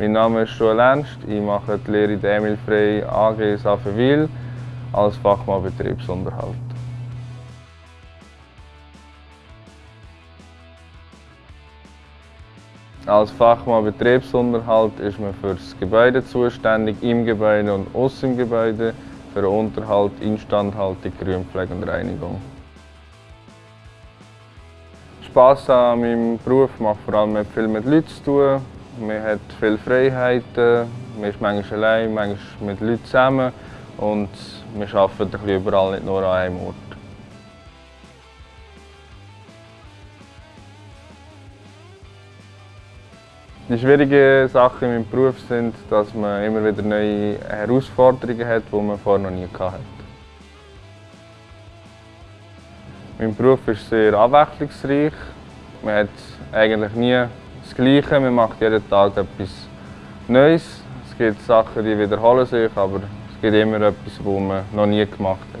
Mein Name ist Joel Ernst, ich mache die Lehre in der Emil Frey AG Safenwil als Fachmann Betriebsunterhalt. Als Fachmann Betriebsunterhalt ist man für das Gebäude zuständig, im Gebäude und außen im Gebäude, für Unterhalt, Instandhaltung, Grünpflege und Reinigung. Spass an meinem Beruf macht vor allem viel mit Leuten zu tun. Man hat viele Freiheiten, man ist manchmal allein, manchmal mit Leuten zusammen und wir arbeiten überall, nicht nur an einem Ort. Die schwierigen Sachen in meinem Beruf sind, dass man immer wieder neue Herausforderungen hat, die man vorher noch nie hatte. Mein Beruf ist sehr abwechslungsreich. Man hat eigentlich nie das Gleiche, man macht jeden Tag etwas Neues. Es gibt Sachen, die wiederholen sich, aber es gibt immer etwas, das man noch nie gemacht hat.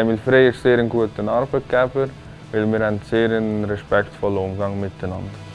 Emil Frey ist sehr ein guter Arbeitgeber, weil wir einen sehr respektvollen Umgang miteinander haben.